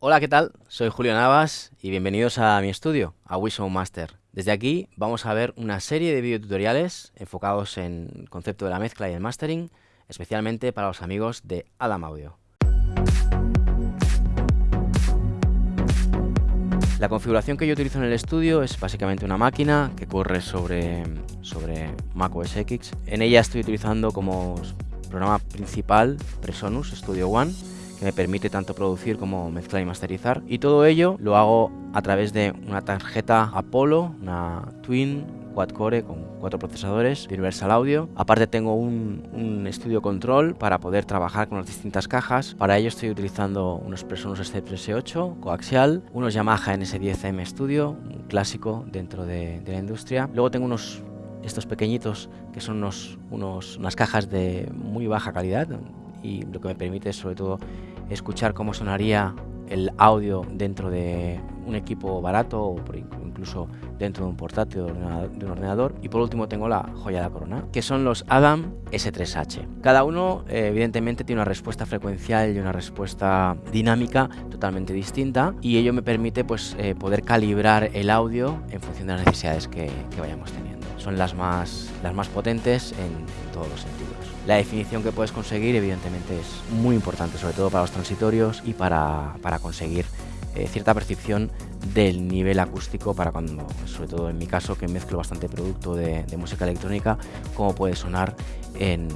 Hola, ¿qué tal? Soy Julio Navas y bienvenidos a mi estudio, a Wishow Master. Desde aquí vamos a ver una serie de videotutoriales enfocados en el concepto de la mezcla y el mastering, especialmente para los amigos de Adam Audio. La configuración que yo utilizo en el estudio es básicamente una máquina que corre sobre, sobre Mac OS X. En ella estoy utilizando como programa principal Presonus Studio One que me permite tanto producir como mezclar y masterizar. Y todo ello lo hago a través de una tarjeta Apollo, una Twin quad core con cuatro procesadores Universal Audio. Aparte tengo un, estudio control para poder trabajar con las distintas cajas. Para ello estoy utilizando unos Presonus SC38 coaxial, unos Yamaha NS10M Studio, un clásico dentro de, de la industria. Luego tengo unos estos pequeñitos que son unos, unos, unas cajas de muy baja calidad y lo que me permite sobre todo escuchar cómo sonaría el audio dentro de un equipo barato o incluso dentro de un portátil de un ordenador. Y por último tengo la joya de la corona, que son los Adam S3H. Cada uno eh, evidentemente tiene una respuesta frecuencial y una respuesta dinámica totalmente distinta y ello me permite pues, eh, poder calibrar el audio en función de las necesidades que vayamos teniendo. Son las más, las más potentes en, todos los sentidos. La definición que puedes conseguir evidentemente es muy importante, sobre todo para los transitorios y para, para conseguir eh, cierta percepción del nivel acústico para cuando, sobre todo en mi caso, que mezclo bastante producto de, música electrónica, cómo puede sonar en,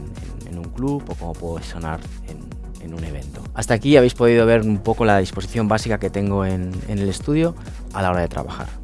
un club o cómo puede sonar en, en, un evento. Hasta aquí habéis podido ver un poco la disposición básica que tengo en, en el estudio a la hora de trabajar.